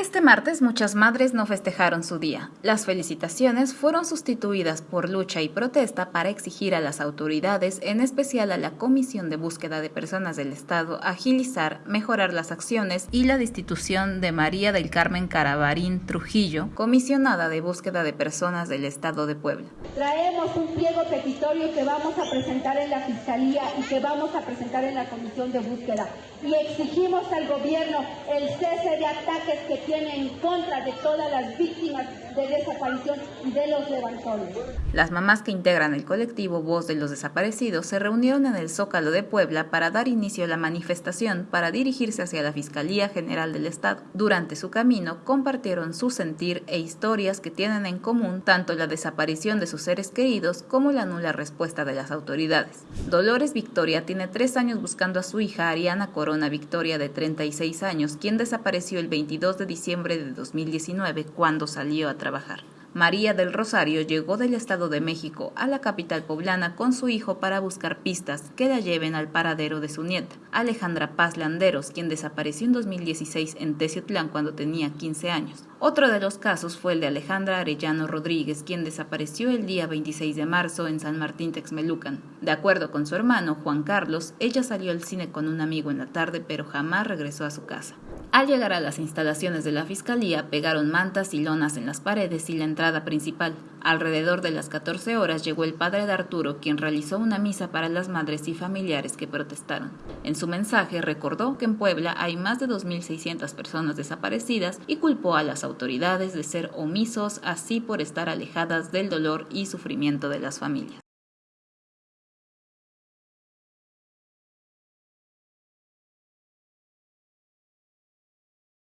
Este martes muchas madres no festejaron su día. Las felicitaciones fueron sustituidas por lucha y protesta para exigir a las autoridades, en especial a la Comisión de Búsqueda de Personas del Estado, agilizar, mejorar las acciones y la destitución de María del Carmen Carabarín Trujillo, comisionada de búsqueda de personas del Estado de Puebla. Traemos un pliego petitorio que vamos a presentar en la Fiscalía y que vamos a presentar en la Comisión de Búsqueda y exigimos al gobierno el cese de ataques que tiene en contra de todas las víctimas de desaparición de los levantones. Las mamás que integran el colectivo Voz de los Desaparecidos se reunieron en el Zócalo de Puebla para dar inicio a la manifestación para dirigirse hacia la Fiscalía General del Estado. Durante su camino compartieron su sentir e historias que tienen en común tanto la desaparición de sus seres queridos como la nula respuesta de las autoridades. Dolores Victoria tiene tres años buscando a su hija Ariana Corona Victoria de 36 años, quien desapareció el 22 de diciembre de 2019 cuando salió a trabajar. María del Rosario llegó del Estado de México a la capital poblana con su hijo para buscar pistas que la lleven al paradero de su nieta, Alejandra Paz Landeros, quien desapareció en 2016 en Teciutlán cuando tenía 15 años. Otro de los casos fue el de Alejandra Arellano Rodríguez, quien desapareció el día 26 de marzo en San Martín Texmelucan. De acuerdo con su hermano, Juan Carlos, ella salió al cine con un amigo en la tarde, pero jamás regresó a su casa. Al llegar a las instalaciones de la Fiscalía, pegaron mantas y lonas en las paredes y la entrada principal. Alrededor de las 14 horas llegó el padre de Arturo, quien realizó una misa para las madres y familiares que protestaron. En su mensaje recordó que en Puebla hay más de 2.600 personas desaparecidas y culpó a las autoridades de ser omisos así por estar alejadas del dolor y sufrimiento de las familias.